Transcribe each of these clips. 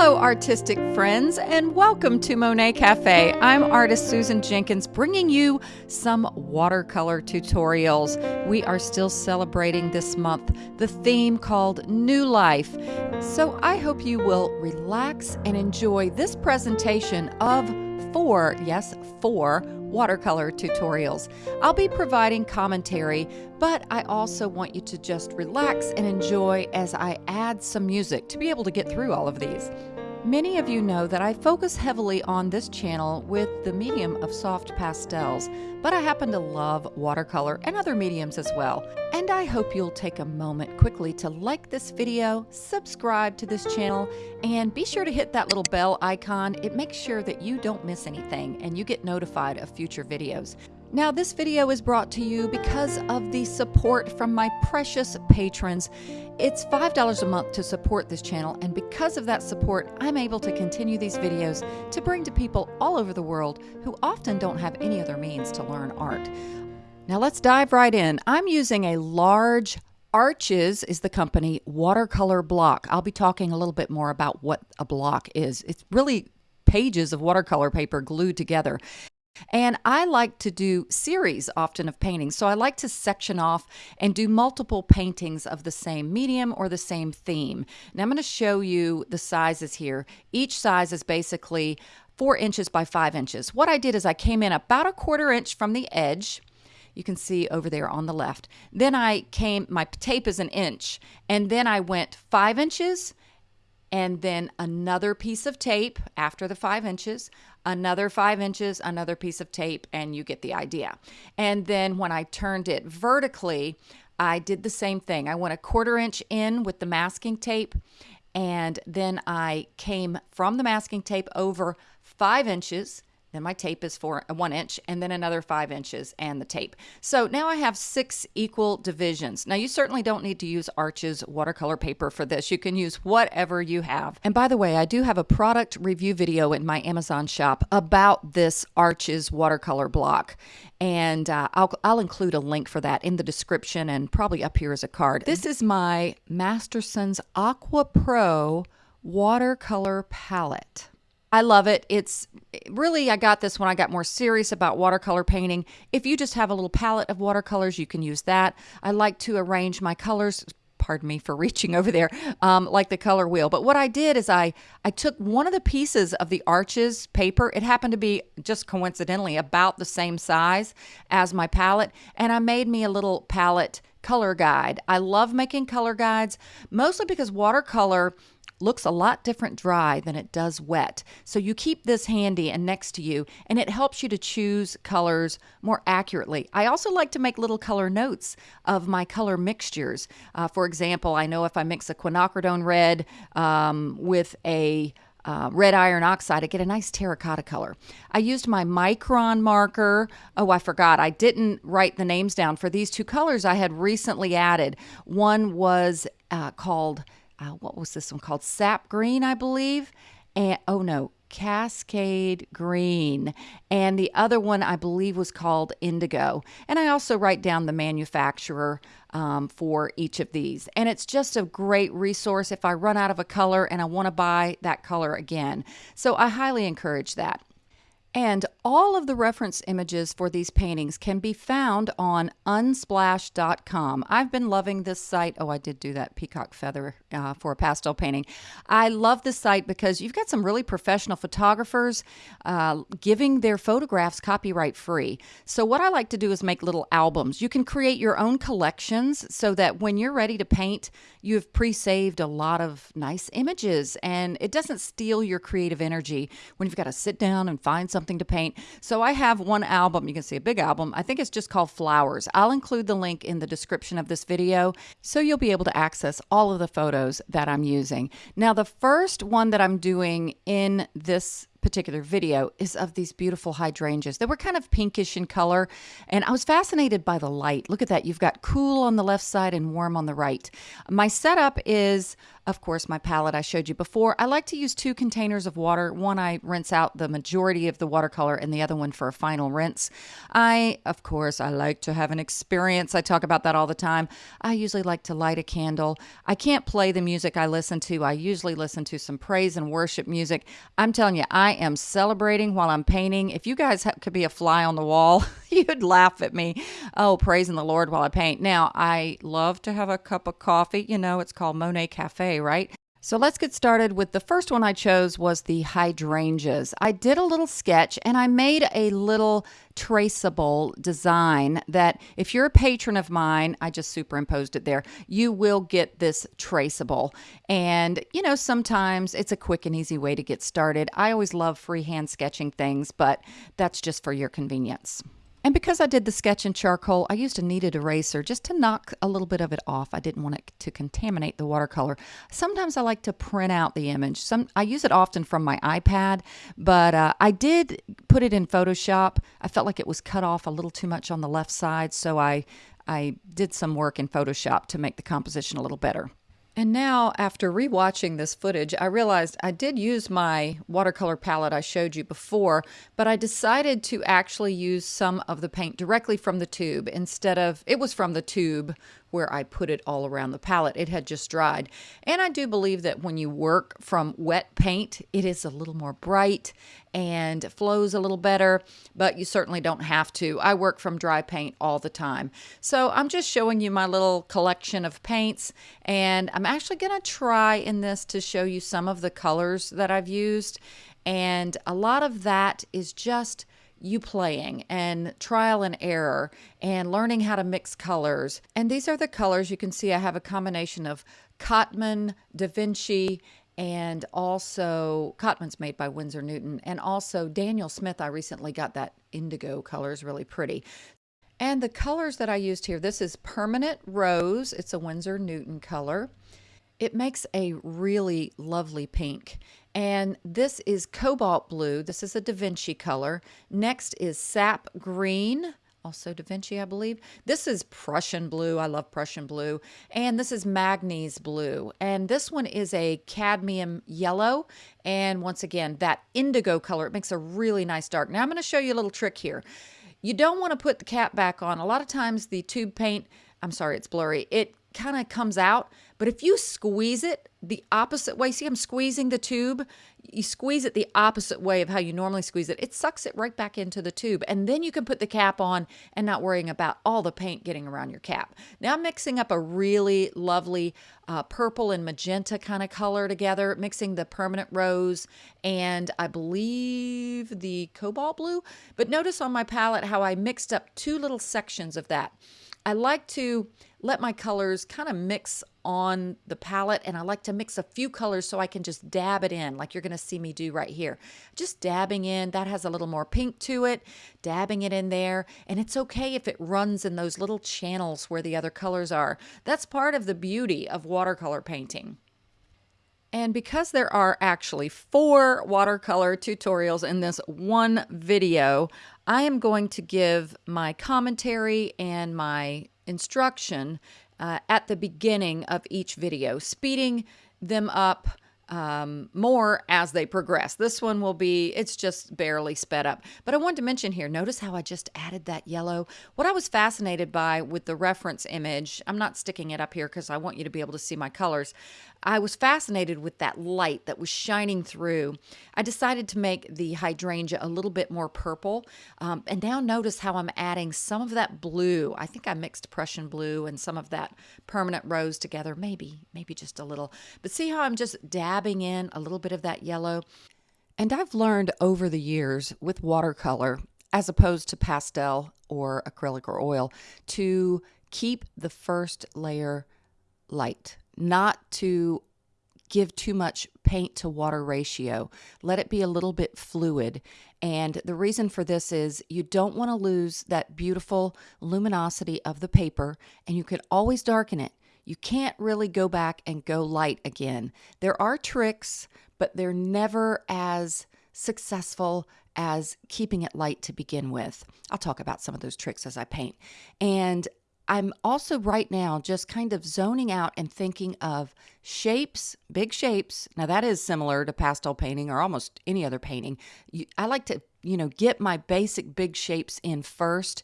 Hello, artistic friends, and welcome to Monet Cafe. I'm artist Susan Jenkins bringing you some watercolor tutorials. We are still celebrating this month the theme called New Life. So I hope you will relax and enjoy this presentation of four, yes, four watercolor tutorials. I'll be providing commentary, but I also want you to just relax and enjoy as I add some music to be able to get through all of these. Many of you know that I focus heavily on this channel with the medium of soft pastels, but I happen to love watercolor and other mediums as well. And I hope you'll take a moment quickly to like this video, subscribe to this channel, and be sure to hit that little bell icon. It makes sure that you don't miss anything and you get notified of future videos. Now, this video is brought to you because of the support from my precious patrons. It's $5 a month to support this channel, and because of that support, I'm able to continue these videos to bring to people all over the world who often don't have any other means to learn art. Now, let's dive right in. I'm using a large Arches is the company watercolor block. I'll be talking a little bit more about what a block is. It's really pages of watercolor paper glued together. And I like to do series often of paintings. So I like to section off and do multiple paintings of the same medium or the same theme. Now I'm going to show you the sizes here. Each size is basically four inches by five inches. What I did is I came in about a quarter inch from the edge. You can see over there on the left. Then I came, my tape is an inch, and then I went five inches and then another piece of tape after the five inches, another five inches, another piece of tape, and you get the idea. And then when I turned it vertically, I did the same thing. I went a quarter inch in with the masking tape, and then I came from the masking tape over five inches then my tape is for one inch and then another five inches and the tape. So now I have six equal divisions. Now you certainly don't need to use Arches watercolor paper for this. You can use whatever you have. And by the way, I do have a product review video in my Amazon shop about this Arches watercolor block. And uh, I'll, I'll include a link for that in the description and probably up here as a card. This is my Masterson's Aqua Pro watercolor palette. I love it. It's really, I got this when I got more serious about watercolor painting. If you just have a little palette of watercolors, you can use that. I like to arrange my colors pardon me for reaching over there, um, like the color wheel. But what I did is I, I took one of the pieces of the Arches paper. It happened to be just coincidentally about the same size as my palette. And I made me a little palette color guide. I love making color guides, mostly because watercolor looks a lot different dry than it does wet. So you keep this handy and next to you, and it helps you to choose colors more accurately. I also like to make little color notes of my color mixtures. Uh, for example, I know if I mix a quinacridone red um, with a uh, red iron oxide, I get a nice terracotta color. I used my micron marker. Oh, I forgot. I didn't write the names down for these two colors I had recently added. One was uh, called uh, what was this one called? Sap Green, I believe. And oh no, Cascade Green. And the other one, I believe, was called Indigo. And I also write down the manufacturer um, for each of these. And it's just a great resource if I run out of a color and I want to buy that color again. So I highly encourage that. And all of the reference images for these paintings can be found on unsplash.com. I've been loving this site. Oh, I did do that peacock feather uh, for a pastel painting. I love this site because you've got some really professional photographers uh, giving their photographs copyright free. So, what I like to do is make little albums. You can create your own collections so that when you're ready to paint, you've pre saved a lot of nice images and it doesn't steal your creative energy when you've got to sit down and find something something to paint. So I have one album. You can see a big album. I think it's just called Flowers. I'll include the link in the description of this video so you'll be able to access all of the photos that I'm using. Now, the first one that I'm doing in this particular video is of these beautiful hydrangeas. They were kind of pinkish in color, and I was fascinated by the light. Look at that. You've got cool on the left side and warm on the right. My setup is of course, my palette I showed you before. I like to use two containers of water. One I rinse out the majority of the watercolor and the other one for a final rinse. I, of course, I like to have an experience. I talk about that all the time. I usually like to light a candle. I can't play the music I listen to. I usually listen to some praise and worship music. I'm telling you, I am celebrating while I'm painting. If you guys could be a fly on the wall, you'd laugh at me. Oh, praising the Lord while I paint. Now, I love to have a cup of coffee. You know, it's called Monet Cafe, right? So let's get started with the first one I chose was the hydrangeas. I did a little sketch and I made a little traceable design that if you're a patron of mine, I just superimposed it there, you will get this traceable. And, you know, sometimes it's a quick and easy way to get started. I always love freehand sketching things, but that's just for your convenience. And because I did the sketch in charcoal, I used a kneaded eraser just to knock a little bit of it off. I didn't want it to contaminate the watercolor. Sometimes I like to print out the image. Some I use it often from my iPad, but uh, I did put it in Photoshop. I felt like it was cut off a little too much on the left side, so I I did some work in Photoshop to make the composition a little better. And now, after rewatching this footage, I realized I did use my watercolor palette I showed you before, but I decided to actually use some of the paint directly from the tube instead of, it was from the tube where I put it all around the palette. It had just dried. And I do believe that when you work from wet paint, it is a little more bright and flows a little better, but you certainly don't have to. I work from dry paint all the time. So I'm just showing you my little collection of paints, and I'm actually going to try in this to show you some of the colors that I've used. And a lot of that is just you playing and trial and error and learning how to mix colors. And these are the colors you can see I have a combination of Cotman, Da Vinci, and also Cotman's made by Winsor Newton, and also Daniel Smith. I recently got that indigo color is really pretty. And the colors that I used here, this is Permanent Rose. It's a Winsor Newton color. It makes a really lovely pink. And this is cobalt blue. This is a Da Vinci color. Next is sap green, also Da Vinci, I believe. This is Prussian blue. I love Prussian blue. And this is Magnese blue. And this one is a cadmium yellow. And once again, that indigo color, it makes a really nice dark. Now I'm going to show you a little trick here. You don't want to put the cap back on. A lot of times the tube paint, I'm sorry, it's blurry. It kind of comes out. But if you squeeze it the opposite way, see I'm squeezing the tube, you squeeze it the opposite way of how you normally squeeze it, it sucks it right back into the tube. And then you can put the cap on and not worrying about all the paint getting around your cap. Now I'm mixing up a really lovely uh, purple and magenta kind of color together, mixing the permanent rose and I believe the cobalt blue. But notice on my palette how I mixed up two little sections of that. I like to let my colors kind of mix on the palette and I like to mix a few colors so I can just dab it in like you're going to see me do right here. Just dabbing in, that has a little more pink to it, dabbing it in there. And it's okay if it runs in those little channels where the other colors are. That's part of the beauty of watercolor painting. And because there are actually four watercolor tutorials in this one video, I am going to give my commentary and my instruction uh, at the beginning of each video, speeding them up um, more as they progress. This one will be, it's just barely sped up. But I wanted to mention here, notice how I just added that yellow. What I was fascinated by with the reference image, I'm not sticking it up here because I want you to be able to see my colors. I was fascinated with that light that was shining through. I decided to make the hydrangea a little bit more purple. Um, and now notice how I'm adding some of that blue. I think I mixed Prussian blue and some of that permanent rose together, maybe, maybe just a little. But see how I'm just dabbing in a little bit of that yellow? And I've learned over the years with watercolor, as opposed to pastel or acrylic or oil, to keep the first layer light not to give too much paint to water ratio. Let it be a little bit fluid. And the reason for this is you don't want to lose that beautiful luminosity of the paper, and you can always darken it. You can't really go back and go light again. There are tricks, but they're never as successful as keeping it light to begin with. I'll talk about some of those tricks as I paint. And I'm also right now just kind of zoning out and thinking of shapes, big shapes. Now, that is similar to pastel painting or almost any other painting. I like to, you know, get my basic big shapes in first,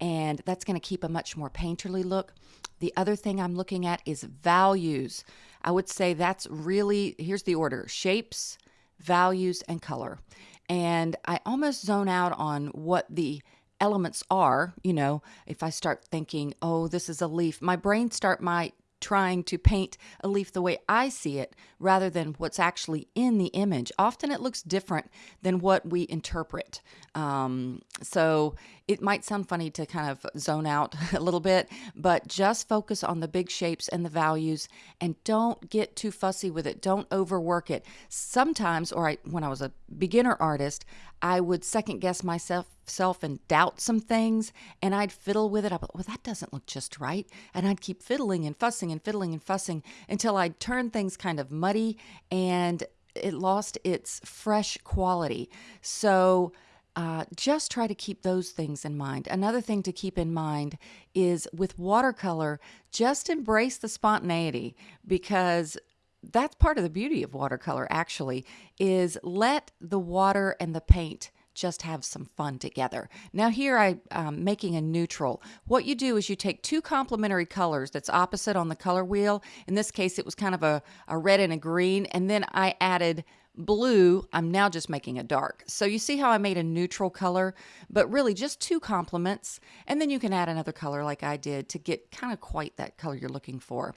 and that's going to keep a much more painterly look. The other thing I'm looking at is values. I would say that's really, here's the order shapes, values, and color. And I almost zone out on what the elements are. You know, if I start thinking, oh, this is a leaf, my brain start my trying to paint a leaf the way I see it rather than what's actually in the image. Often it looks different than what we interpret. Um, so it might sound funny to kind of zone out a little bit, but just focus on the big shapes and the values and don't get too fussy with it. Don't overwork it. Sometimes, or I, when I was a beginner artist, I would second guess myself self and doubt some things and I'd fiddle with it. I thought, well, that doesn't look just right. And I'd keep fiddling and fussing and fiddling and fussing until I'd turn things kind of muddy and it lost its fresh quality. So uh, just try to keep those things in mind. Another thing to keep in mind is with watercolor, just embrace the spontaneity because that's part of the beauty of watercolor actually is let the water and the paint just have some fun together. Now here I'm um, making a neutral. What you do is you take two complementary colors that's opposite on the color wheel. In this case, it was kind of a, a red and a green. And then I added blue, I'm now just making a dark. So you see how I made a neutral color, but really just two complements. And then you can add another color like I did to get kind of quite that color you're looking for.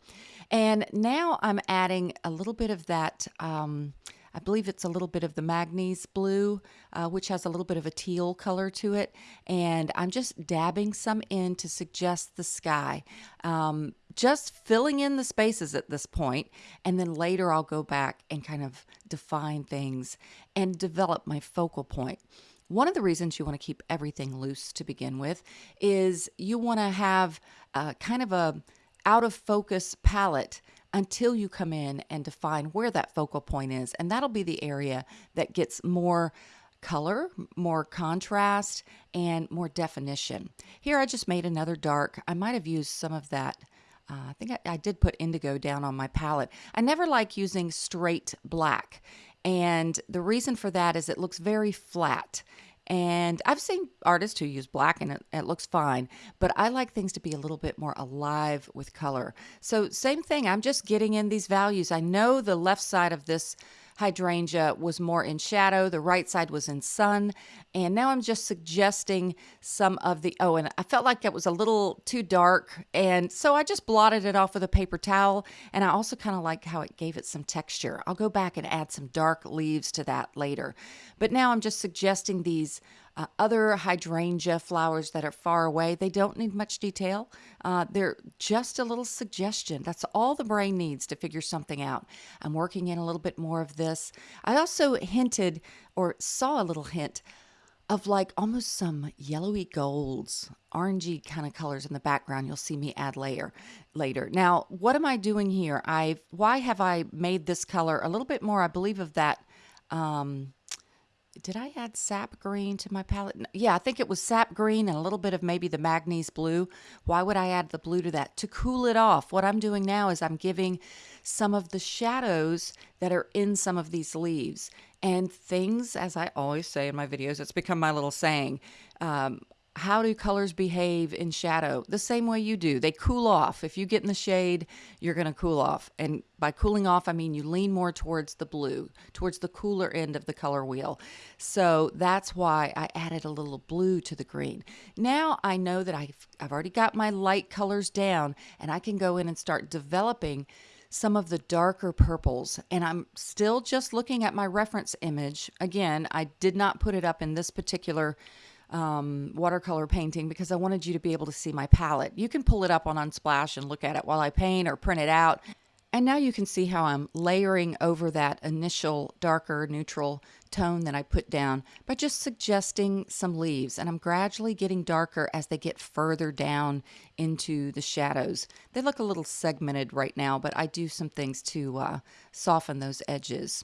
And now I'm adding a little bit of that, um, I believe it's a little bit of the Magnes blue, uh, which has a little bit of a teal color to it. And I'm just dabbing some in to suggest the sky. Um, just filling in the spaces at this point, and then later I'll go back and kind of define things and develop my focal point. One of the reasons you want to keep everything loose to begin with is you want to have a, kind of a out of focus palette until you come in and define where that focal point is. And that'll be the area that gets more color, more contrast, and more definition. Here I just made another dark. I might have used some of that uh, I think I, I did put indigo down on my palette. I never like using straight black. And the reason for that is it looks very flat. And I've seen artists who use black and it, it, looks fine, but I like things to be a little bit more alive with color. So, same thing, I'm just getting in these values. I know the left side of this hydrangea was more in shadow, the right side was in sun. And now I'm just suggesting some of the, oh, and I felt like it was a little too dark. And so I just blotted it off with a paper towel. And I also kind of like how it gave it some texture. I'll go back and add some dark leaves to that later. But now I'm just suggesting these uh, other hydrangea flowers that are far away, they don't need much detail. Uh, they're just a little suggestion. That's all the brain needs to figure something out. I'm working in a little bit more of this. I also hinted or saw a little hint of like almost some yellowy golds, orangey kind of colors in the background. You'll see me add layer later. Now, what am I doing here? I why have I made this color a little bit more? I believe of that um, did I add sap green to my palette? Yeah, I think it was sap green and a little bit of maybe the Magnes blue. Why would I add the blue to that? To cool it off. What I'm doing now is I'm giving some of the shadows that are in some of these leaves. And things, as I always say in my videos, it's become my little saying. Um, how do colors behave in shadow? The same way you do. They cool off. If you get in the shade, you're going to cool off. And by cooling off, I mean you lean more towards the blue, towards the cooler end of the color wheel. So that's why I added a little blue to the green. Now I know that I've, I've already got my light colors down and I can go in and start developing some of the darker purples and I'm still just looking at my reference image. Again, I did not put it up in this particular um, watercolor painting because I wanted you to be able to see my palette. You can pull it up on Unsplash and look at it while I paint or print it out. And now you can see how I'm layering over that initial darker neutral tone that I put down by just suggesting some leaves. And I'm gradually getting darker as they get further down into the shadows. They look a little segmented right now, but I do some things to uh, soften those edges.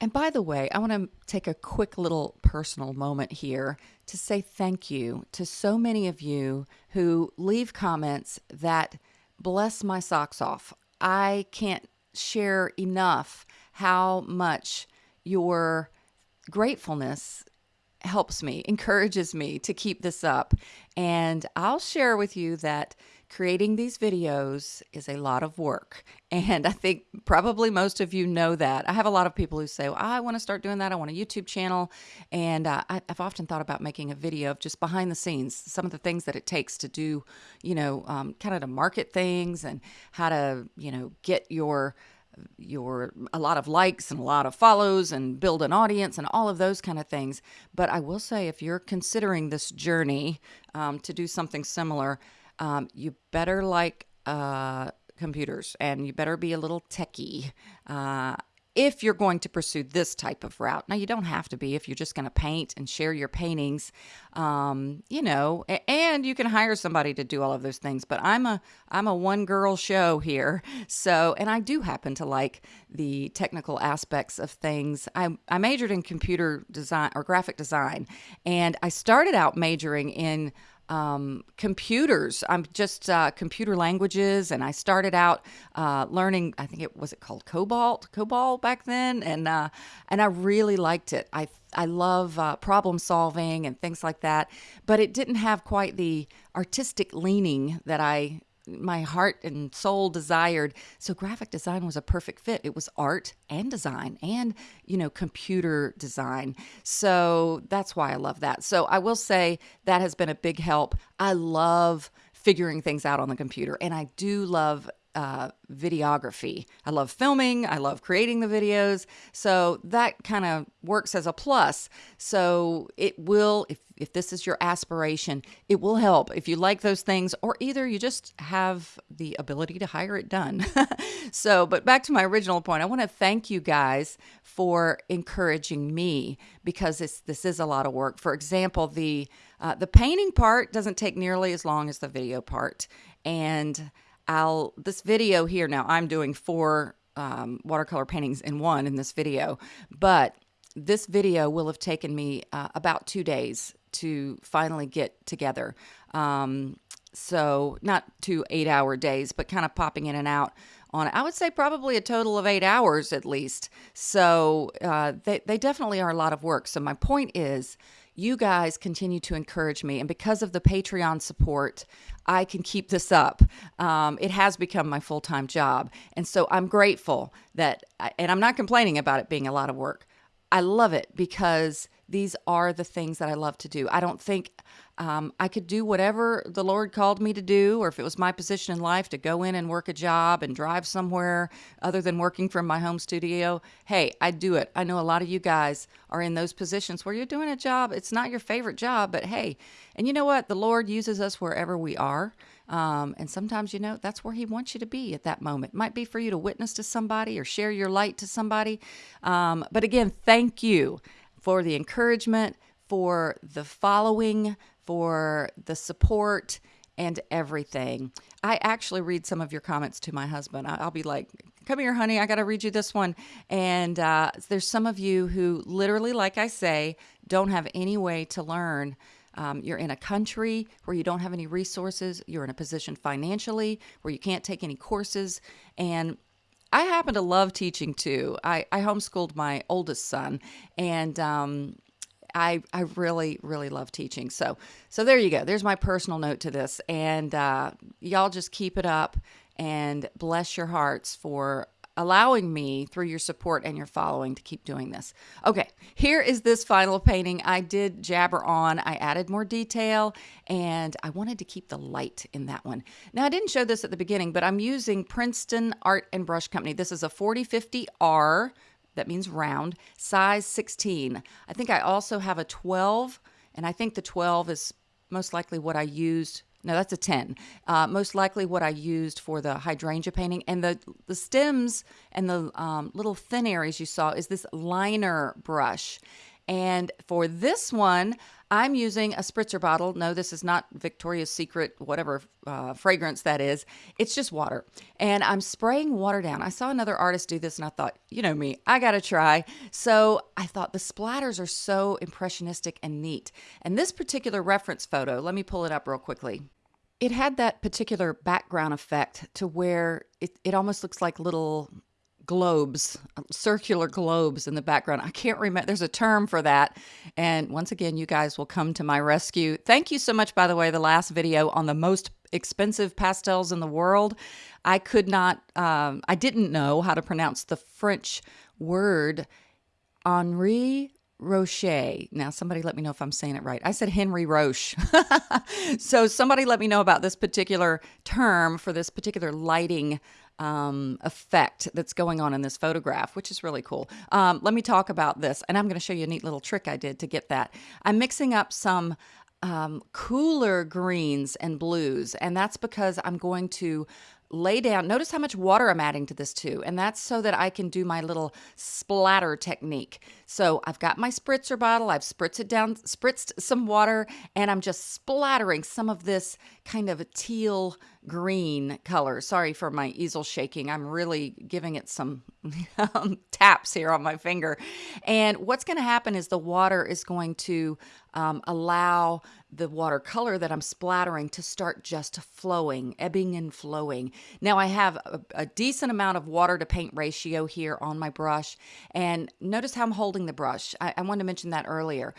And by the way, I want to take a quick little personal moment here to say thank you to so many of you who leave comments that bless my socks off. I can't share enough how much your gratefulness helps me, encourages me to keep this up. And I'll share with you that creating these videos is a lot of work. And I think probably most of you know that. I have a lot of people who say, well, I want to start doing that. I want a YouTube channel. And uh, I, have often thought about making a video of just behind the scenes, some of the things that it takes to do, you know, um, kind of to market things and how to, you know, get your your a lot of likes and a lot of follows and build an audience and all of those kind of things. But I will say, if you're considering this journey um, to do something similar, um, you better like uh, computers and you better be a little techie. Uh, if you're going to pursue this type of route. Now, you don't have to be if you're just going to paint and share your paintings, um, you know, and you can hire somebody to do all of those things. But I'm a I'm a one girl show here, so and I do happen to like the technical aspects of things. I I majored in computer design or graphic design, and I started out majoring in um, computers. I'm just uh, computer languages, and I started out uh, learning. I think it was it called Cobalt, COBOL back then, and uh, and I really liked it. I I love uh, problem solving and things like that, but it didn't have quite the artistic leaning that I my heart and soul desired. So graphic design was a perfect fit. It was art and design and, you know, computer design. So that's why I love that. So I will say that has been a big help. I love figuring things out on the computer and I do love uh, videography. I love filming. I love creating the videos. So that kind of works as a plus. So it will, if, if this is your aspiration, it will help if you like those things, or either you just have the ability to hire it done. so, but back to my original point, I want to thank you guys for encouraging me because this this is a lot of work. For example, the uh, the painting part doesn't take nearly as long as the video part, and I'll this video here now I'm doing four um, watercolor paintings in one in this video, but this video will have taken me uh, about two days to finally get together. Um, so not two eight hour days, but kind of popping in and out on. I would say probably a total of eight hours at least. So uh, they, they definitely are a lot of work. So my point is you guys continue to encourage me. And because of the Patreon support, I can keep this up. Um, it has become my full time job. And so I'm grateful that, and I'm not complaining about it being a lot of work. I love it because these are the things that I love to do. I don't think um, I could do whatever the Lord called me to do, or if it was my position in life to go in and work a job and drive somewhere other than working from my home studio. Hey, I'd do it. I know a lot of you guys are in those positions where you're doing a job. It's not your favorite job, but hey, and you know what? The Lord uses us wherever we are. Um, and sometimes, you know, that's where He wants you to be at that moment. It might be for you to witness to somebody or share your light to somebody. Um, but again, thank you for the encouragement, for the following, for the support and everything. I actually read some of your comments to my husband. I'll be like, come here, honey, I got to read you this one. And uh, there's some of you who literally, like I say, don't have any way to learn. Um, you're in a country where you don't have any resources. You're in a position financially where you can't take any courses. And I happen to love teaching too. I, I homeschooled my oldest son, and um, I I really really love teaching. So so there you go. There's my personal note to this, and uh, y'all just keep it up and bless your hearts for allowing me through your support and your following to keep doing this. Okay, here is this final painting I did jabber on. I added more detail and I wanted to keep the light in that one. Now I didn't show this at the beginning, but I'm using Princeton Artist Brush Company. This is a 4050R that means round, size 16. I think I also have a 12, and I think the 12 is most likely what I used. No, that's a 10. Uh, most likely what I used for the hydrangea painting. And the, the stems and the um, little thin areas you saw is this liner brush. And for this one, I'm using a spritzer bottle. No, this is not Victoria's Secret, whatever uh, fragrance that is. It's just water. And I'm spraying water down. I saw another artist do this and I thought, you know me, I got to try. So I thought the splatters are so impressionistic and neat. And this particular reference photo, let me pull it up real quickly. It had that particular background effect to where it, it almost looks like little globes, circular globes in the background. I can't remember, there's a term for that. And once again, you guys will come to my rescue. Thank you so much, by the way, the last video on the most expensive pastels in the world. I could not, um, I didn't know how to pronounce the French word Henri Roché. Now, somebody let me know if I'm saying it right. I said Henry Roche. so, somebody let me know about this particular term for this particular lighting um, effect that's going on in this photograph, which is really cool. Um, let me talk about this, and I'm going to show you a neat little trick I did to get that. I'm mixing up some um, cooler greens and blues, and that's because I'm going to lay down. Notice how much water I'm adding to this too. And that's so that I can do my little splatter technique. So I've got my spritzer bottle. I've spritzed it down, spritzed some water, and I'm just splattering some of this kind of a teal green color. Sorry for my easel shaking. I'm really giving it some um, taps here on my finger. And what's going to happen is the water is going to um, allow the watercolor that I'm splattering to start just flowing, ebbing and flowing. Now I have a, a decent amount of water to paint ratio here on my brush. And notice how I'm holding the brush. I, I wanted to mention that earlier.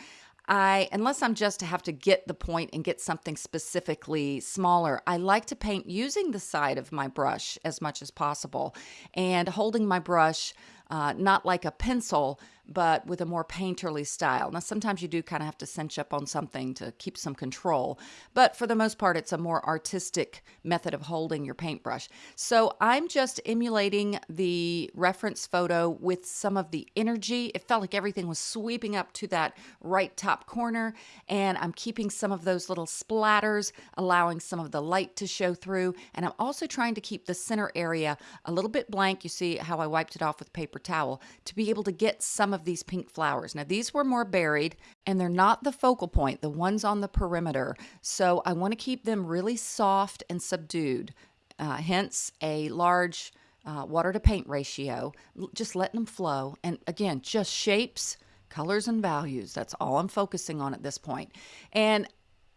I, unless I'm just to have to get the point and get something specifically smaller, I like to paint using the side of my brush as much as possible and holding my brush uh, not like a pencil, but with a more painterly style. Now, sometimes you do kind of have to cinch up on something to keep some control, but for the most part, it's a more artistic method of holding your paintbrush. So I'm just emulating the reference photo with some of the energy. It felt like everything was sweeping up to that right top corner, and I'm keeping some of those little splatters, allowing some of the light to show through, and I'm also trying to keep the center area a little bit blank. You see how I wiped it off with paper towel to be able to get some of these pink flowers. Now, these were more buried and they're not the focal point, the ones on the perimeter. So I want to keep them really soft and subdued, uh, hence a large uh, water to paint ratio, just letting them flow. And again, just shapes, colors, and values. That's all I'm focusing on at this point. And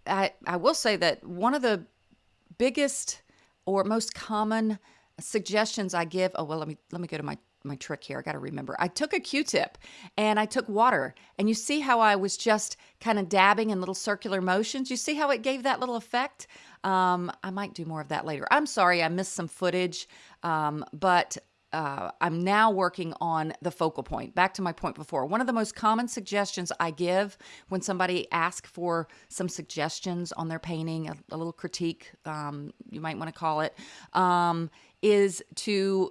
I, I will say that one of the biggest or most common suggestions I give, oh, well, let me, let me go to my my trick here. I got to remember. I took a Q-tip and I took water, and you see how I was just kind of dabbing in little circular motions. You see how it gave that little effect. Um, I might do more of that later. I'm sorry I missed some footage, um, but uh, I'm now working on the focal point. Back to my point before. One of the most common suggestions I give when somebody asks for some suggestions on their painting, a, a little critique, um, you might want to call it, um, is to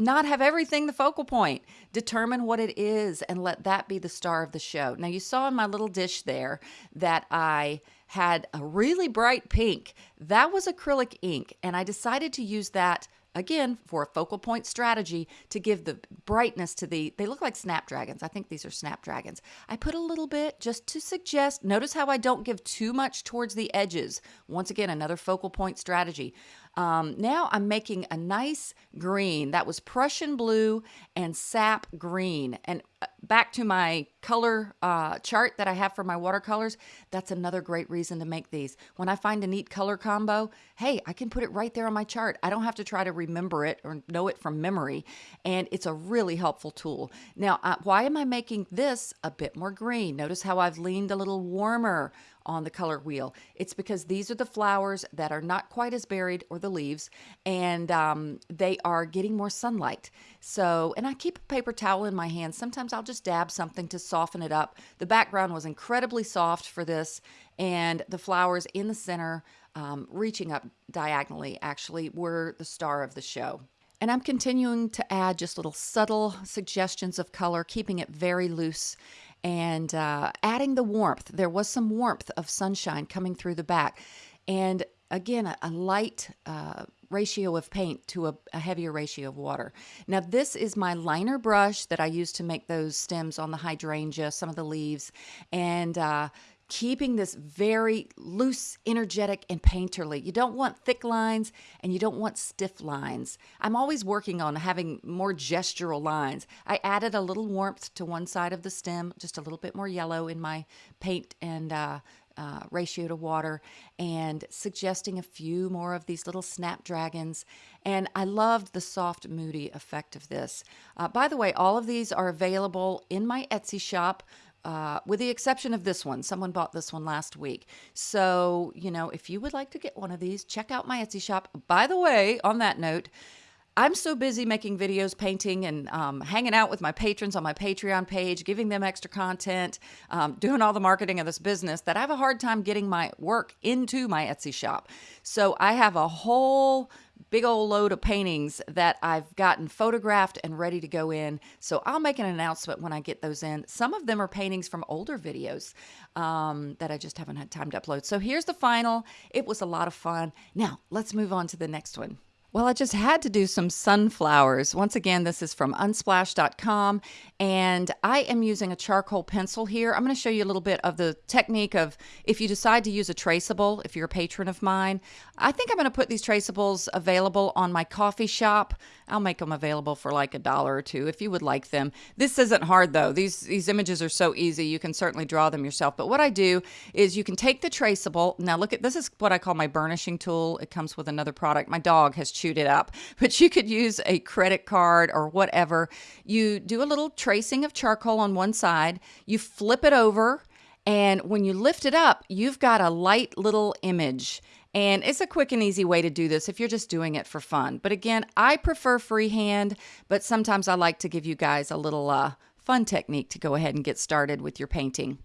not have everything the focal point. Determine what it is and let that be the star of the show. Now, you saw in my little dish there that I had a really bright pink. That was acrylic ink, and I decided to use that again for a focal point strategy to give the brightness to the they look like snapdragons i think these are snapdragons i put a little bit just to suggest notice how i don't give too much towards the edges once again another focal point strategy um, now I'm making a nice green. That was Prussian blue and sap green. And back to my color uh, chart that I have for my watercolors, that's another great reason to make these. When I find a neat color combo, hey, I can put it right there on my chart. I don't have to try to remember it or know it from memory. And it's a really helpful tool. Now, uh, why am I making this a bit more green? Notice how I've leaned a little warmer on the color wheel. It's because these are the flowers that are not quite as buried or the leaves and um, they are getting more sunlight. So, and I keep a paper towel in my hand. Sometimes I'll just dab something to soften it up. The background was incredibly soft for this and the flowers in the center um, reaching up diagonally actually were the star of the show. And I'm continuing to add just little subtle suggestions of color, keeping it very loose and uh, adding the warmth. There was some warmth of sunshine coming through the back. And again, a, a light uh, ratio of paint to a, a, heavier ratio of water. Now this is my liner brush that I use to make those stems on the hydrangea, some of the leaves, and uh, keeping this very loose, energetic, and painterly. You don't want thick lines and you don't want stiff lines. I'm always working on having more gestural lines. I added a little warmth to one side of the stem, just a little bit more yellow in my paint and uh, uh, ratio to water and suggesting a few more of these little snapdragons. And I loved the soft, moody effect of this. Uh, by the way, all of these are available in my Etsy shop. Uh, with the exception of this one. Someone bought this one last week. So, you know, if you would like to get one of these, check out my Etsy shop. By the way, on that note, I'm so busy making videos, painting, and um, hanging out with my patrons on my Patreon page, giving them extra content, um, doing all the marketing of this business that I have a hard time getting my work into my Etsy shop. So I have a whole big old load of paintings that I've gotten photographed and ready to go in. So I'll make an announcement when I get those in. Some of them are paintings from older videos um, that I just haven't had time to upload. So here's the final. It was a lot of fun. Now let's move on to the next one. Well, I just had to do some sunflowers. Once again, this is from unsplash.com, and I am using a charcoal pencil here. I'm going to show you a little bit of the technique of if you decide to use a traceable, if you're a patron of mine. I think I'm going to put these traceables available on my Ko-fi shop. I'll make them available for like a dollar or two if you would like them. This isn't hard though. These these images are so easy. You can certainly draw them yourself. But what I do is you can take the traceable. Now look at this is what I call my burnishing tool. It comes with another product. My dog has chewed it up, but you could use a credit card or whatever. You do a little tracing of charcoal on one side. You flip it over and when you lift it up, you've got a light little image. And it's a quick and easy way to do this if you're just doing it for fun. But again, I prefer freehand, but sometimes I like to give you guys a little uh, fun technique to go ahead and get started with your painting.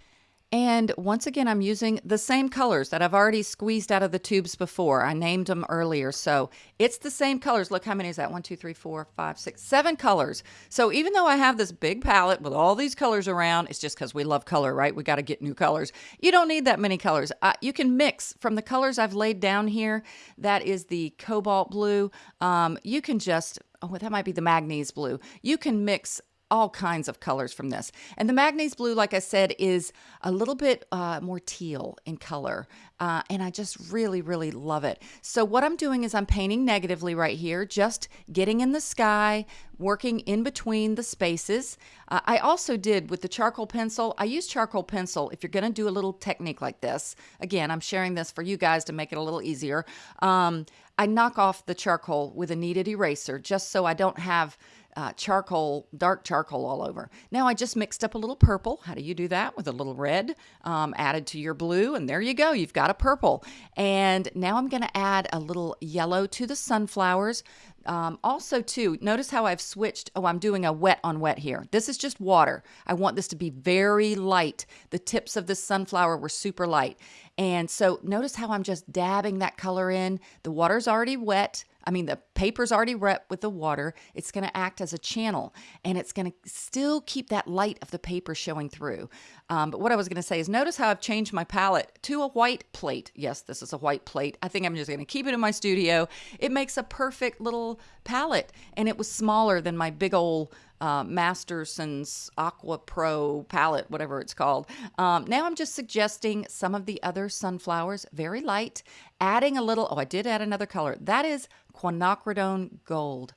And once again, I'm using the same colors that I've already squeezed out of the tubes before. I named them earlier. So it's the same colors. Look, how many is that? One, two, three, four, five, six, seven colors. So even though I have this big palette with all these colors around, it's just because we love color, right? We got to get new colors. You don't need that many colors. Uh, you can mix from the colors I've laid down here. That is the cobalt blue. Um, you can just oh, that might be the manganese blue. You can mix all kinds of colors from this. And the manganese blue, like I said, is a little bit uh, more teal in color. Uh, and I just really, really love it. So what I'm doing is I'm painting negatively right here, just getting in the sky, working in between the spaces. Uh, I also did with the charcoal pencil, I use charcoal pencil if you're going to do a little technique like this. Again, I'm sharing this for you guys to make it a little easier. Um, I knock off the charcoal with a kneaded eraser just so I don't have uh, charcoal, dark charcoal all over. Now I just mixed up a little purple. How do you do that? With a little red um, added to your blue, and there you go. You've got a purple. And now I'm going to add a little yellow to the sunflowers. Um, also, too, notice how I've switched. Oh, I'm doing a wet on wet here. This is just water. I want this to be very light. The tips of the sunflower were super light. And so notice how I'm just dabbing that color in. The water's already wet. I mean, the paper's already wet with the water. It's going to act as a channel and it's going to still keep that light of the paper showing through. Um, but what I was going to say is notice how I've changed my palette to a white plate. Yes, this is a white plate. I think I'm just going to keep it in my studio. It makes a perfect little palette and it was smaller than my big old uh, Masterson's Aqua Pro palette, whatever it's called. Um, now I'm just suggesting some of the other sunflowers, very light, adding a little, oh, I did add another color. That is quinacridone gold.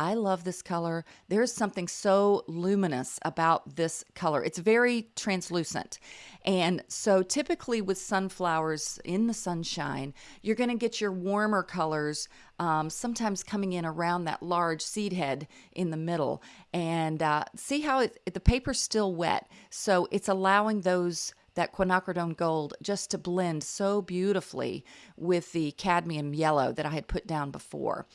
I love this color. There's something so luminous about this color. It's very translucent. And so typically with sunflowers in the sunshine, you're going to get your warmer colors um, sometimes coming in around that large seed head in the middle. And uh, see how it, the paper's still wet. So it's allowing those that quinacridone gold just to blend so beautifully with the cadmium yellow that I had put down before.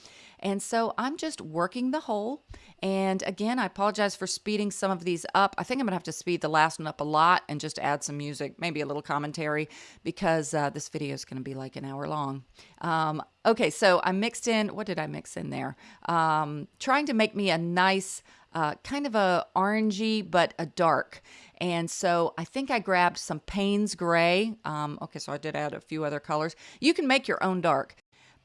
And so I'm just working the hole. And again, I apologize for speeding some of these up. I think I'm to have to speed the last one up a lot and just add some music, maybe a little commentary, because uh, this video is to be like an hour long. Um, okay, so I mixed in, what did I mix in there? Um, trying to make me a nice, uh, kind of a orangey, but a dark. And so I think I grabbed some Payne's Gray. Um, okay, so I did add a few other colors. You can make your own dark.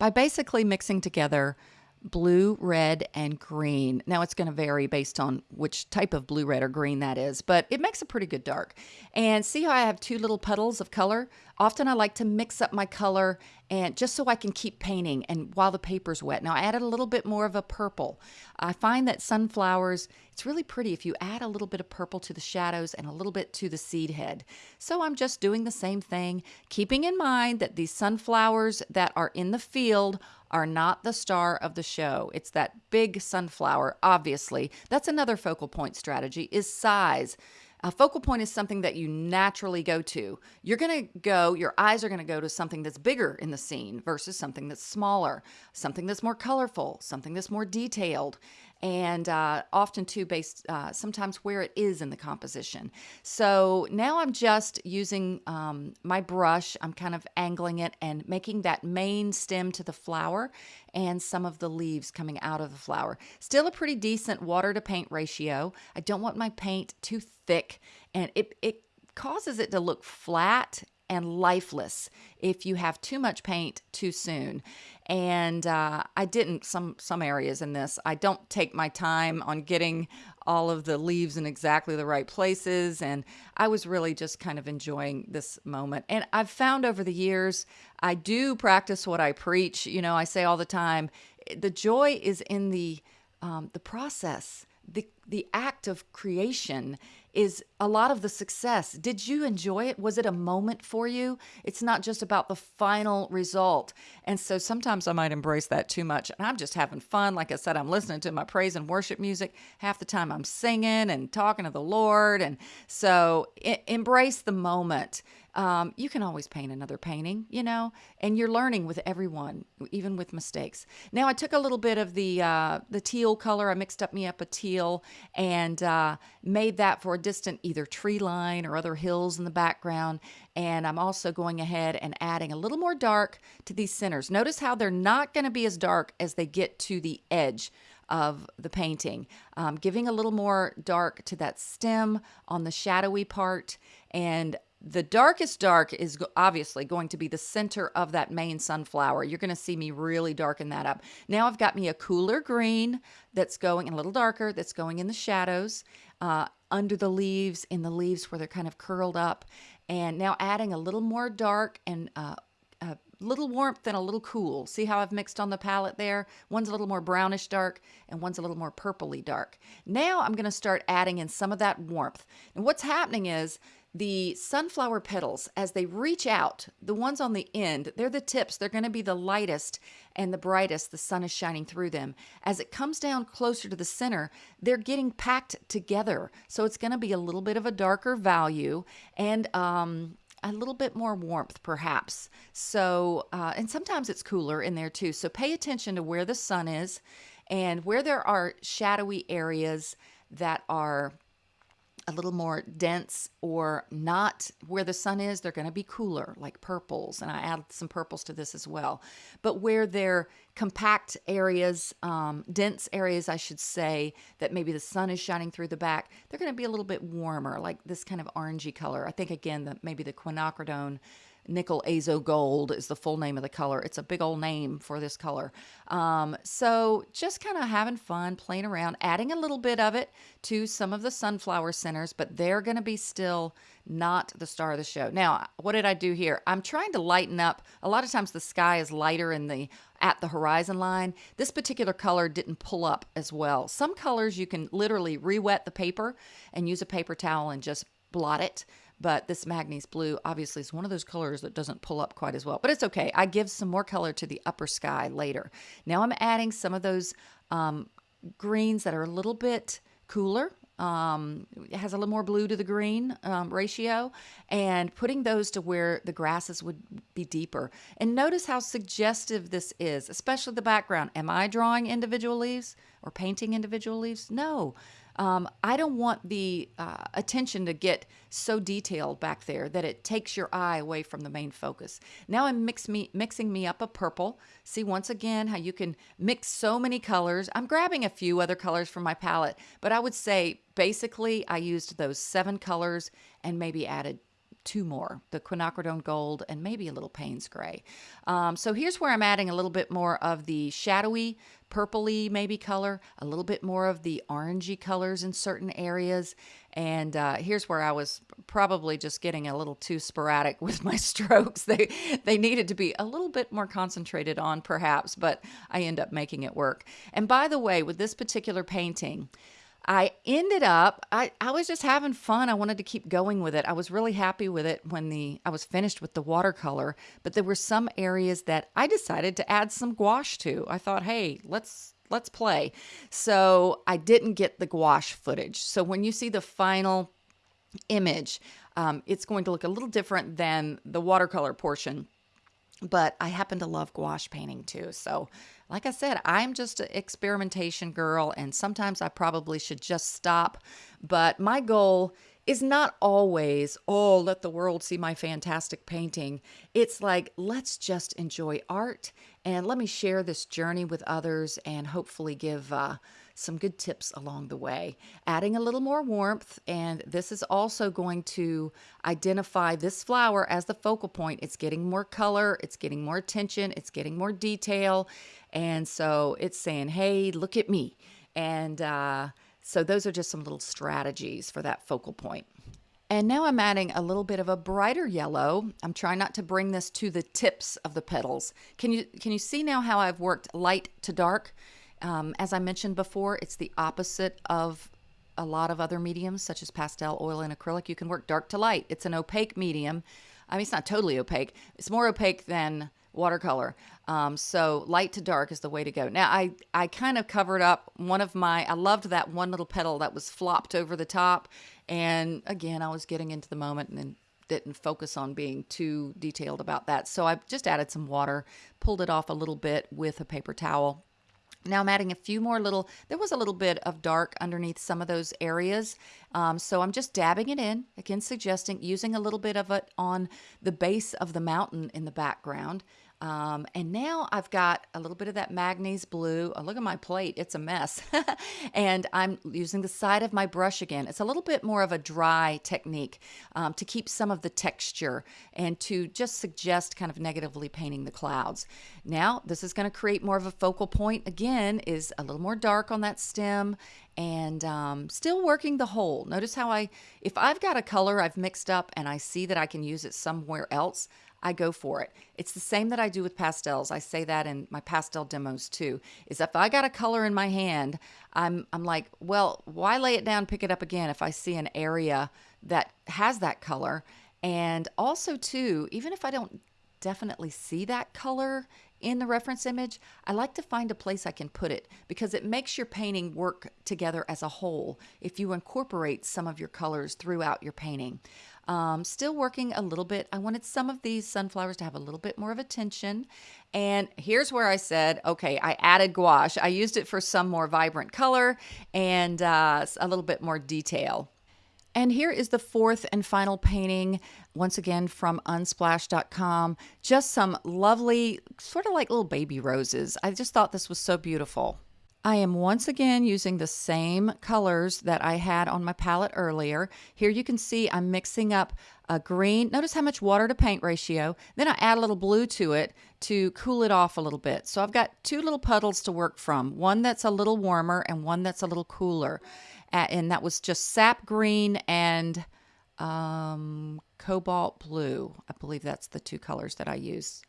by basically mixing together blue, red, and green. Now it's going to vary based on which type of blue, red, or green that is, but it makes a pretty good dark. And see how I have two little puddles of color? Often I like to mix up my color and just so I can keep painting and while the paper's wet. Now I added a little bit more of a purple. I find that sunflowers, it's really pretty if you add a little bit of purple to the shadows and a little bit to the seed head. So I'm just doing the same thing, keeping in mind that these sunflowers that are in the field are not the star of the show. It's that big sunflower, obviously. That's another focal point strategy is size. A focal point is something that you naturally go to. You're going to go, your eyes are going to go to something that's bigger in the scene versus something that's smaller, something that's more colorful, something that's more detailed and uh, often too based uh, sometimes where it is in the composition. So now I'm just using um, my brush, I'm kind of angling it and making that main stem to the flower and some of the leaves coming out of the flower. Still a pretty decent water to paint ratio. I don't want my paint too thick and it, it causes it to look flat and lifeless if you have too much paint too soon. And uh, I didn't some some areas in this. I don't take my time on getting all of the leaves in exactly the right places, and I was really just kind of enjoying this moment. And I've found over the years, I do practice what I preach. You know, I say all the time, the joy is in the um, the process the the act of creation is a lot of the success. Did you enjoy it? Was it a moment for you? It's not just about the final result. And so sometimes I might embrace that too much. And I'm just having fun. Like I said, I'm listening to my praise and worship music. Half the time I'm singing and talking to the Lord. And so embrace the moment um, you can always paint another painting, you know, and you're learning with everyone, even with mistakes. Now I took a little bit of the uh, the teal color. I mixed up me up a teal and uh, made that for a distant either tree line or other hills in the background. And I'm also going ahead and adding a little more dark to these centers. Notice how they're not going to be as dark as they get to the edge of the painting, um, giving a little more dark to that stem on the shadowy part and the darkest dark is obviously going to be the center of that main sunflower. You're going to see me really darken that up. Now I've got me a cooler green that's going a little darker, that's going in the shadows, uh, under the leaves, in the leaves where they're kind of curled up. And now adding a little more dark and uh, a little warmth and a little cool. See how I've mixed on the palette there? One's a little more brownish dark and one's a little more purpley dark. Now I'm going to start adding in some of that warmth. And what's happening is the sunflower petals, as they reach out, the ones on the end, they're the tips. They're going to be the lightest and the brightest. The sun is shining through them. As it comes down closer to the center, they're getting packed together. So it's going to be a little bit of a darker value and um, a little bit more warmth, perhaps. So, uh, and sometimes it's cooler in there too. So pay attention to where the sun is and where there are shadowy areas that are a little more dense or not where the sun is, they're going to be cooler, like purples. And I added some purples to this as well. But where they're compact areas, um, dense areas, I should say, that maybe the sun is shining through the back, they're going to be a little bit warmer, like this kind of orangey color. I think, again, that maybe the quinacridone nickel azo gold is the full name of the color. It's a big old name for this color. Um, so just kind of having fun, playing around, adding a little bit of it to some of the sunflower centers, but they're going to be still not the star of the show. Now, what did I do here? I'm trying to lighten up. A lot of times the sky is lighter in the at the horizon line. This particular color didn't pull up as well. Some colors you can literally re-wet the paper and use a paper towel and just blot it but this Manganese blue obviously is one of those colors that doesn't pull up quite as well, but it's okay. I give some more color to the upper sky later. Now I'm adding some of those um, greens that are a little bit cooler. Um, it has a little more blue to the green um, ratio and putting those to where the grasses would be deeper. And notice how suggestive this is, especially the background. Am I drawing individual leaves or painting individual leaves? No. Um, I don't want the uh, attention to get so detailed back there that it takes your eye away from the main focus. Now I'm mix me, mixing me up a purple. See once again how you can mix so many colors. I'm grabbing a few other colors from my palette, but I would say basically I used those seven colors and maybe added two more the quinacridone gold and maybe a little Payne's gray. Um, so here's where I'm adding a little bit more of the shadowy, purpley maybe color, a little bit more of the orangey colors in certain areas. And uh, here's where I was probably just getting a little too sporadic with my strokes. They they needed to be a little bit more concentrated on perhaps, but I end up making it work. And by the way, with this particular painting, I ended up I, I was just having fun. I wanted to keep going with it. I was really happy with it when the I was finished with the watercolor, but there were some areas that I decided to add some gouache to. I thought, "Hey, let's let's play." So, I didn't get the gouache footage. So, when you see the final image, um, it's going to look a little different than the watercolor portion but I happen to love gouache painting too. So, like I said, I'm just an experimentation girl, and sometimes I probably should just stop. But my goal is not always, oh, let the world see my fantastic painting. It's like, let's just enjoy art and let me share this journey with others and hopefully give uh, some good tips along the way. Adding a little more warmth, and this is also going to identify this flower as the focal point. It's getting more color, it's getting more attention, it's getting more detail. And so it's saying, hey, look at me. And uh, so those are just some little strategies for that focal point. And now I'm adding a little bit of a brighter yellow. I'm trying not to bring this to the tips of the petals. Can you can you see now how I've worked light to dark? Um, as I mentioned before, it's the opposite of a lot of other mediums, such as pastel, oil, and acrylic. You can work dark to light. It's an opaque medium. I mean, it's not totally opaque. It's more opaque than watercolor. Um, so light to dark is the way to go. Now, I, I kind of covered up one of my, I loved that one little petal that was flopped over the top. And again, I was getting into the moment and didn't focus on being too detailed about that. So I just added some water, pulled it off a little bit with a paper towel now I'm adding a few more little, there was a little bit of dark underneath some of those areas. Um, so I'm just dabbing it in, again suggesting using a little bit of it on the base of the mountain in the background. Um, and now I've got a little bit of that Manganese blue. Oh, look at my plate, it's a mess. and I'm using the side of my brush again. It's a little bit more of a dry technique um, to keep some of the texture and to just suggest kind of negatively painting the clouds. Now, this is going to create more of a focal point. Again, is a little more dark on that stem and um, still working the whole. Notice how I, if I've got a color I've mixed up and I see that I can use it somewhere else, I go for it. It's the same that I do with pastels. I say that in my pastel demos too. Is if I got a color in my hand, I'm I'm like, well, why lay it down, pick it up again if I see an area that has that color? And also too, even if I don't definitely see that color in the reference image, I like to find a place I can put it because it makes your painting work together as a whole if you incorporate some of your colors throughout your painting. Um, still working a little bit. I wanted some of these sunflowers to have a little bit more of attention. And here's where I said, okay, I added gouache. I used it for some more vibrant color and uh, a little bit more detail. And here is the fourth and final painting, once again from unsplash.com. Just some lovely, sort of like little baby roses. I just thought this was so beautiful. I am once again using the same colors that I had on my palette earlier. Here you can see I'm mixing up a green. Notice how much water to paint ratio. Then I add a little blue to it to cool it off a little bit. So I've got two little puddles to work from. One that's a little warmer and one that's a little cooler. And that was just sap green and um, cobalt blue. I believe that's the two colors that I use.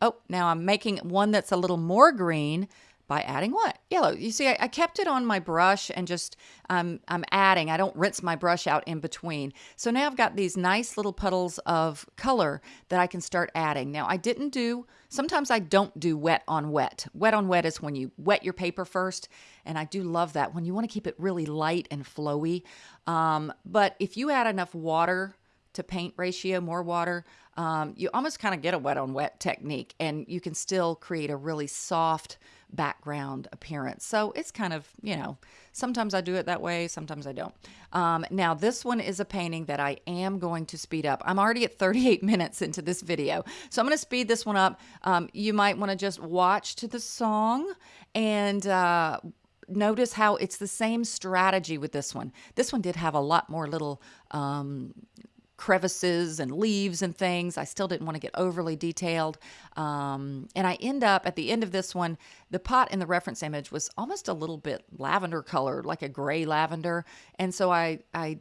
Oh, now I'm making one that's a little more green by adding what? Yellow. You see, I, I kept it on my brush and just um, I'm adding. I don't rinse my brush out in between. So now I've got these nice little puddles of color that I can start adding. Now I didn't do, sometimes I don't do wet on wet. Wet on wet is when you wet your paper first. And I do love that when you want to keep it really light and flowy. Um, but if you add enough water to paint ratio, more water, um, you almost kind of get a wet on wet technique and you can still create a really soft, background appearance. So it's kind of, you know, sometimes I do it that way, sometimes I don't. Um, now, this one is a painting that I am going to speed up. I'm already at 38 minutes into this video, so I'm going to speed this one up. Um, you might want to just watch to the song and uh, notice how it's the same strategy with this one. This one did have a lot more little um, crevices and leaves and things. I still didn't want to get overly detailed. Um, and I end up at the end of this one, the pot in the reference image was almost a little bit lavender colored, like a gray lavender. And so I, I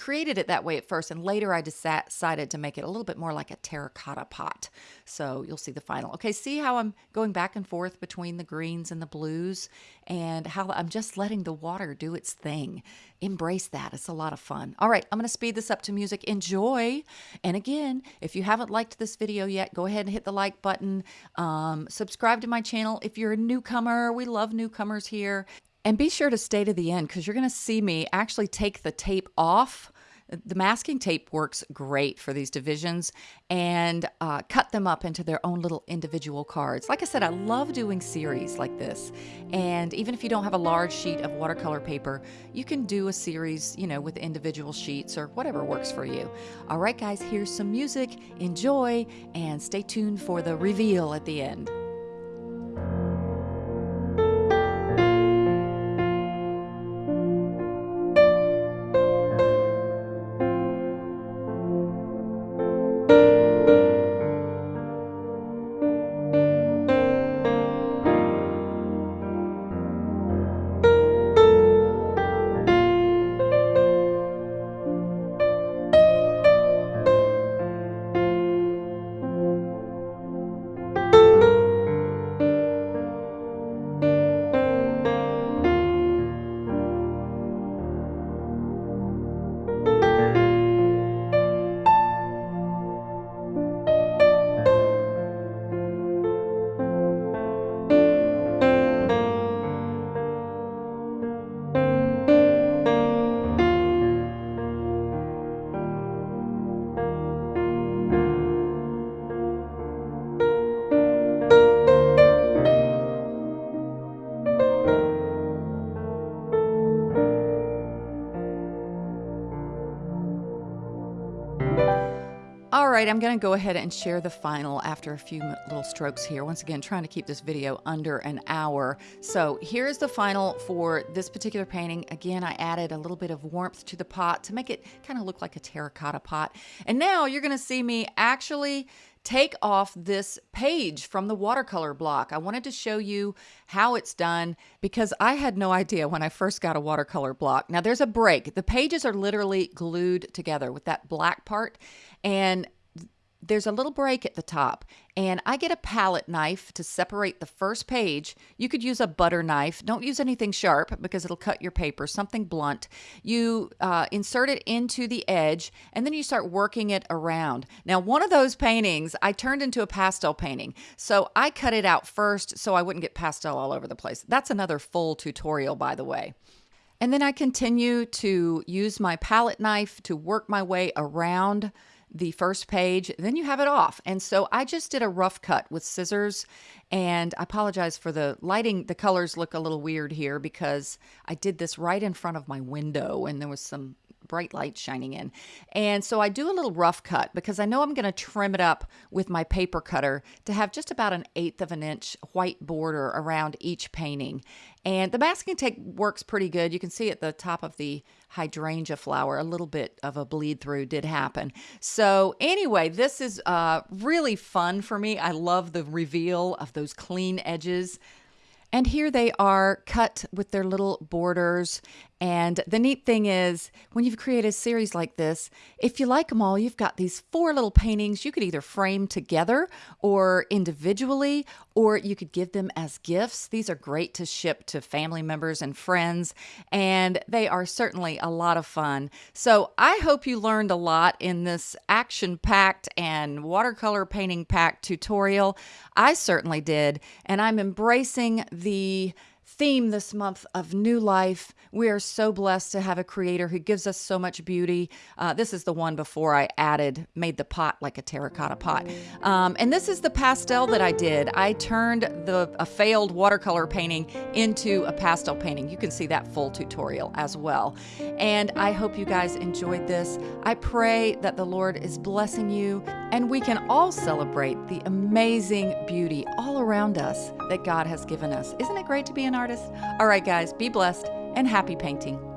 created it that way at first, and later I decided to make it a little bit more like a terracotta pot. So you'll see the final. Okay, see how I'm going back and forth between the greens and the blues, and how I'm just letting the water do its thing. Embrace that. It's a lot of fun. All right, I'm going to speed this up to music. Enjoy. And again, if you haven't liked this video yet, go ahead and hit the like button. Um, subscribe to my channel if you're a newcomer. We love newcomers here. And be sure to stay to the end because you're going to see me actually take the tape off. The masking tape works great for these divisions and uh, cut them up into their own little individual cards. Like I said, I love doing series like this. And even if you don't have a large sheet of watercolor paper, you can do a series, you know, with individual sheets or whatever works for you. All right, guys, here's some music. Enjoy and stay tuned for the reveal at the end. Right, I'm going to go ahead and share the final after a few little strokes here. Once again, trying to keep this video under an hour. So here's the final for this particular painting. Again, I added a little bit of warmth to the pot to make it kind of look like a terracotta pot. And now you're going to see me actually take off this page from the watercolor block. I wanted to show you how it's done because I had no idea when I first got a watercolor block. Now there's a break. The pages are literally glued together with that black part and there's a little break at the top and I get a palette knife to separate the first page. You could use a butter knife. Don't use anything sharp because it'll cut your paper, something blunt. You uh, insert it into the edge and then you start working it around. Now, one of those paintings I turned into a pastel painting. So I cut it out first so I wouldn't get pastel all over the place. That's another full tutorial, by the way. And then I continue to use my palette knife to work my way around the first page, then you have it off. And so I just did a rough cut with scissors and I apologize for the lighting. The colors look a little weird here because I did this right in front of my window and there was some bright light shining in. And so I do a little rough cut because I know I'm going to trim it up with my paper cutter to have just about an eighth of an inch white border around each painting. And the masking tape works pretty good. You can see at the top of the hydrangea flower, a little bit of a bleed through did happen. So anyway, this is uh, really fun for me. I love the reveal of those clean edges. And here they are cut with their little borders and the neat thing is, when you've created a series like this, if you like them all, you've got these four little paintings you could either frame together or individually, or you could give them as gifts. These are great to ship to family members and friends, and they are certainly a lot of fun. So I hope you learned a lot in this action packed and watercolor painting packed tutorial. I certainly did, and I'm embracing the theme this month of new life. We are so blessed to have a creator who gives us so much beauty. Uh, this is the one before I added, made the pot like a terracotta pot. Um, and this is the pastel that I did. I turned the a failed watercolor painting into a pastel painting. You can see that full tutorial as well. And I hope you guys enjoyed this. I pray that the Lord is blessing you and we can all celebrate the amazing beauty all around us that God has given us. Isn't it great to be an artist? All right, guys, be blessed and happy painting.